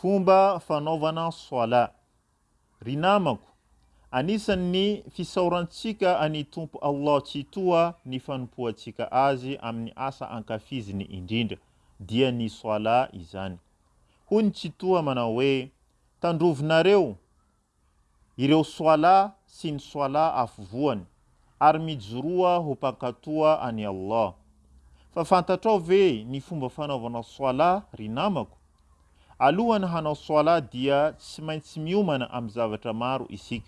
Fomba fanaovana Salat. Ry namako, anisan' ny fisaorantsika an' i Tompo Allah Tsitoha ny fanompoantsika Azy amin' ny asa ankafiziny indrindra, dia ny Salat izany. Hoy ny Tsitoha manao hoe, Tandrovinareo, Ireo Soala sy ny Soala afovoany, ary mijoroa ho mpankatoa an'i Allah. Fa fantatrao ve ny fomba fanaovana Soala, ry namako? Alohan'ny hanao Soala dia tsy maintsy miomana amin'ny zavatra maro isika.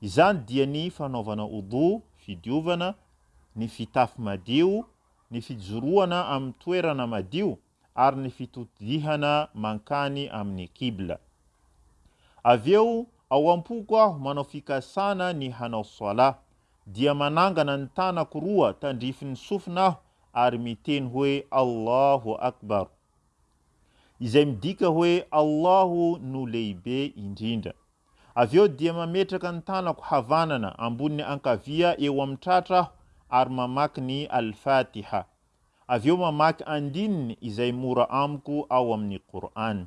Izany dia ny fanaovana Oudhou, fidiovana, ny fitafy madio, ny fijoroana amin'ny toerana madio, ary ny fitotdihana mankany amin'ny Qibla. Avy eo, ao am-poko aho manao fikasana ny hanao Salah, dia manangana ny tanako roa tandrifin'ny sofina aho ary miteny hoe Allahu Akbar, izay midika hoe Allahu no lehibe indrindra. Avy eo dia mametraka ny tanako havanana ambony ankavia eo amin'ny tratra aho ary mamaky ny Al-Fatiha. avy eo mamaky andininy izay mora amiko ao amin'ny Qur'an.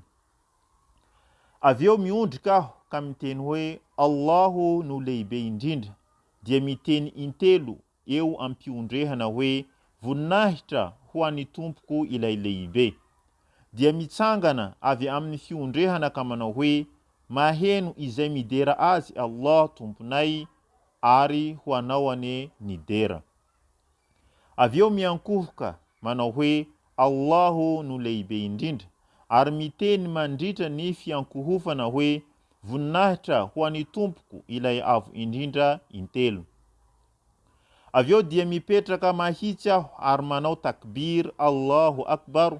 Avy eo miondrika aho ka miteny hoe, Allahu no lehibe indrindra, dia miteny intelo eo am-piondrehana hoe, Voninahitra ho an'ny Tompoko Ilay Lehibe. Dia mitsangana avy amin'ny fiondrehana ka manao hoe, Maheno izay midera Azy Allah Tomponay, ary ho Anao anie ny dera. Avy eo miankohoka manao hoe, Allahu no Lehibe indrindra, ary miteny mandritra ny fiankohofana hoe, Voninahitra ho an'i Tompoko Ilay Avo Indrindra intelo. Avy eo dia mipetraka mahitsy aho ary manao takbir, Allahu Akbar,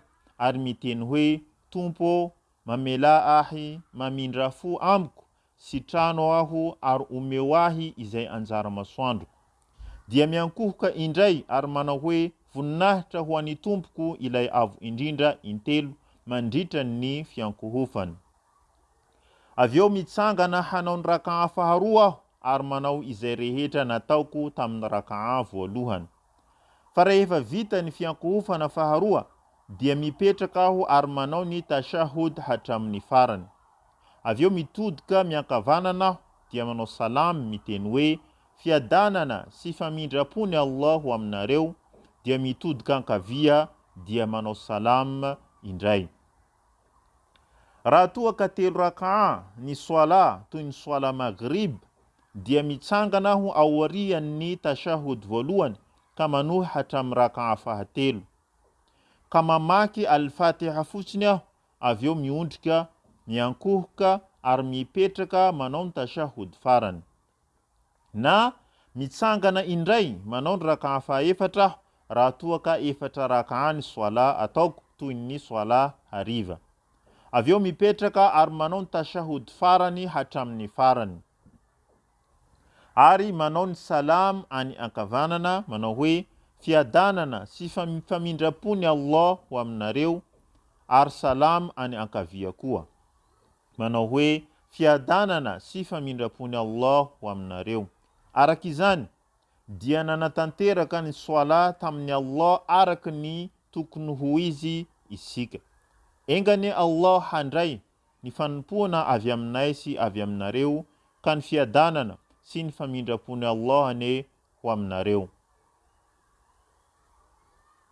ary miteny hoe, Tompo ô, mamelà ahy, mamindrà fo amiko Sitrano aho ary omeo ahy izay anjara masoandroko. Dia miankohoka indray ary manao hoe, Voninahitra ho an'ny Tompoko Ilay Avo Indrindra intelo mandritra ny fiankohofany. Avy eo mitsangana hanao ny Raka'ah faharoa aho ary manao izay rehetra nataoko tamin'ny Raka'ah voalohany. Fa rehefa vita ny fiankohofana faharoa dia mipetraka aho ary manao ny tashahhud hatramin'ny farany. Avy eo mitodika miankavanana aho dia manao salam miteny hoe, Fiadanana sy famindrapon'i Allah ho aminareo, dia mitodika ankavia dia manao salam indray. Raha toa ka telo rak'ah ny Swalah toy ny Swalah Maghrib dia mitsangana aho aorian'ny Tashahhud voalohany ka manohy hatramin'ny rak'ah fahatelo. Ka mamaky Al-Fatiha fotsiny aho avy eo miondrika, miankohoka ary mipetraka manao ny Tashahhud farany. Na, mitsangana indray manao ny rak'ah fahaefatra aho raha toa ka efatra rak'ah ny swalah ataoko toy ny swalah hariva. Avy eo mipetraka ary manao ny tashahhud farany hatramin'ny farany. Ary manao ny salam any ankavanana manao hoe, Fiadanana sy famindram-pon'i Allah ho aminareo, ary salam any ankavia koa. Manao hoe, Fiadanana sy famindram-pon'i Allah ho aminareo. Araka izany, dia nanatanteraka ny Swala tamin'i Allah araka ny tokony ho izy isika. Enga anie Allah handray ny fanompoana avy aminay sy avy aminareo, ka ny fiadanana sy ny famindram-pon'i Allah anie ho aminareo.